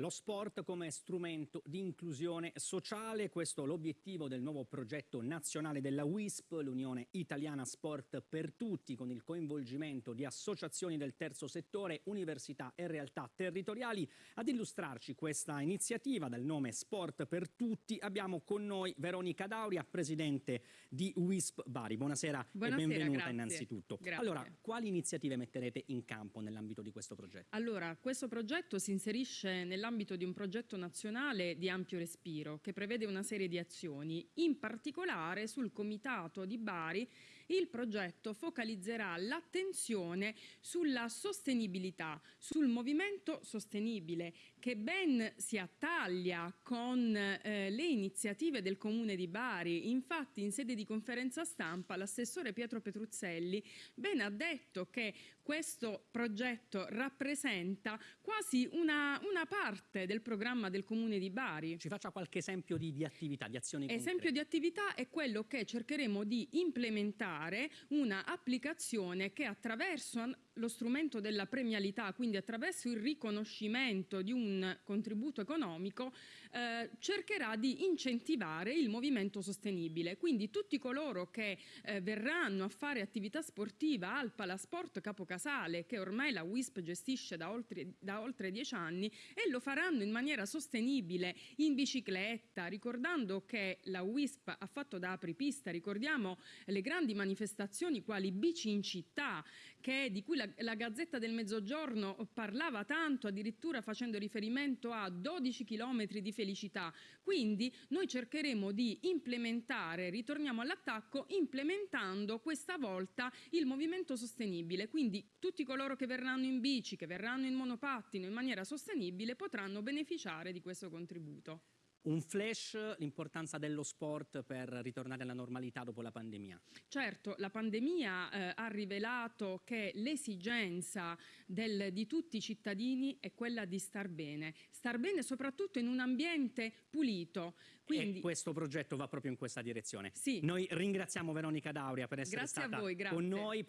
Lo sport come strumento di inclusione sociale, questo è l'obiettivo del nuovo progetto nazionale della WISP, l'Unione Italiana Sport per Tutti, con il coinvolgimento di associazioni del terzo settore, università e realtà territoriali. Ad illustrarci questa iniziativa dal nome Sport per Tutti abbiamo con noi Veronica Dauria, presidente di WISP Bari. Buonasera, Buonasera e benvenuta grazie. innanzitutto. Grazie. Allora, quali iniziative metterete in campo nell'ambito di questo progetto? Allora, questo progetto si inserisce nell'ambito di un progetto nazionale di ampio respiro che prevede una serie di azioni. In particolare sul Comitato di Bari il progetto focalizzerà l'attenzione sulla sostenibilità, sul movimento sostenibile che ben si attaglia con eh, le iniziative del Comune di Bari. Infatti in sede di conferenza stampa l'assessore Pietro Petruzzelli ben ha detto che questo progetto rappresenta quasi una, una parte del programma del Comune di Bari. Ci faccia qualche esempio di, di attività, di azioni Esempio concrete. di attività è quello che cercheremo di implementare una applicazione che attraverso lo strumento della premialità, quindi attraverso il riconoscimento di un contributo economico, eh, cercherà di incentivare il movimento sostenibile. Quindi tutti coloro che eh, verranno a fare attività sportiva al Palasport Capocasale, che ormai la WISP gestisce da oltre, da oltre dieci anni, e lo faranno in maniera sostenibile, in bicicletta, ricordando che la WISP ha fatto da apripista, ricordiamo le grandi manifestazioni quali Bici in città, che, di cui la, la Gazzetta del Mezzogiorno parlava tanto, addirittura facendo riferimento a 12 chilometri di felicità. Quindi noi cercheremo di implementare, ritorniamo all'attacco, implementando questa volta il movimento sostenibile. Quindi tutti coloro che verranno in bici, che verranno in monopattino in maniera sostenibile potranno beneficiare di questo contributo. Un flash, l'importanza dello sport per ritornare alla normalità dopo la pandemia. Certo, la pandemia eh, ha rivelato che l'esigenza del- di tutti i cittadini è quella di star bene, star bene soprattutto in un ambiente pulito. Quindi, E questo progetto va proprio in questa direzione. Sì. Noi ringraziamo Veronica Dauria per essere Grazie a stata voi, grazie. con noi.